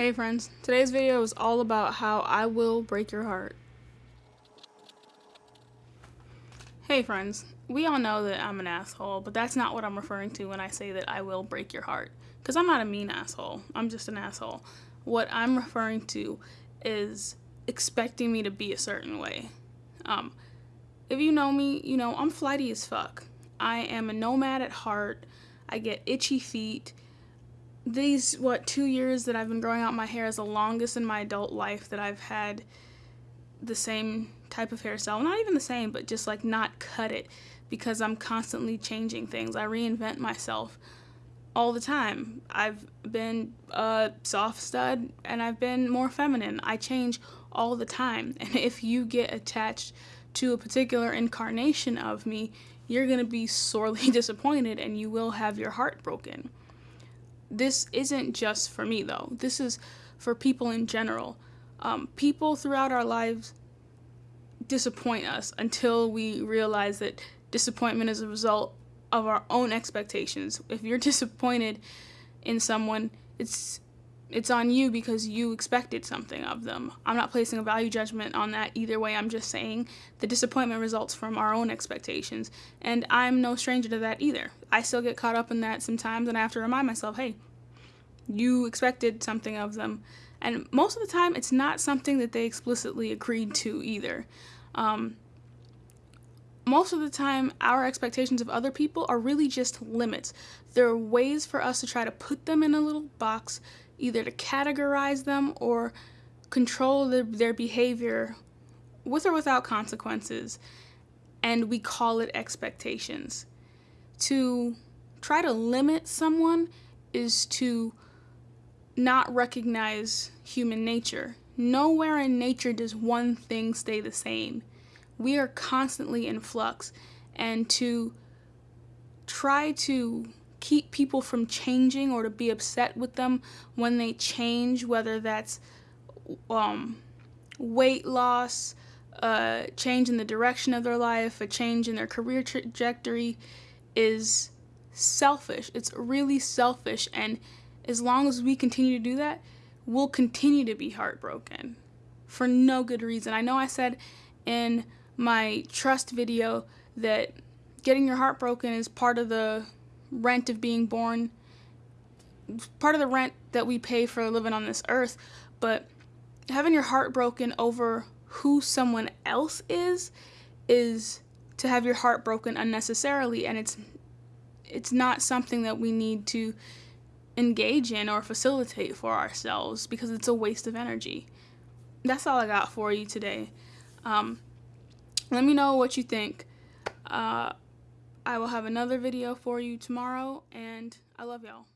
Hey friends, today's video is all about how I will break your heart. Hey friends, we all know that I'm an asshole, but that's not what I'm referring to when I say that I will break your heart. Because I'm not a mean asshole, I'm just an asshole. What I'm referring to is expecting me to be a certain way. Um, if you know me, you know I'm flighty as fuck. I am a nomad at heart. I get itchy feet these what two years that I've been growing out my hair is the longest in my adult life that I've had the same type of hairstyle. Not even the same, but just like not cut it because I'm constantly changing things. I reinvent myself all the time. I've been a soft stud and I've been more feminine. I change all the time. And if you get attached to a particular incarnation of me, you're going to be sorely disappointed and you will have your heart broken this isn't just for me though. This is for people in general. Um, people throughout our lives disappoint us until we realize that disappointment is a result of our own expectations. If you're disappointed in someone, it's it's on you because you expected something of them. I'm not placing a value judgment on that either way. I'm just saying the disappointment results from our own expectations. And I'm no stranger to that either. I still get caught up in that sometimes and I have to remind myself, hey, you expected something of them. And most of the time, it's not something that they explicitly agreed to either. Um, most of the time, our expectations of other people are really just limits. There are ways for us to try to put them in a little box, either to categorize them or control their, their behavior with or without consequences, and we call it expectations. To try to limit someone is to not recognize human nature. Nowhere in nature does one thing stay the same. We are constantly in flux, and to try to keep people from changing or to be upset with them when they change, whether that's um, weight loss, a change in the direction of their life, a change in their career trajectory, is selfish. It's really selfish, and as long as we continue to do that, we'll continue to be heartbroken for no good reason. I know I said in my trust video that getting your heart broken is part of the rent of being born, part of the rent that we pay for living on this earth, but having your heart broken over who someone else is is to have your heart broken unnecessarily and it's it's not something that we need to engage in or facilitate for ourselves because it's a waste of energy. That's all I got for you today. Um, let me know what you think. Uh, I will have another video for you tomorrow, and I love y'all.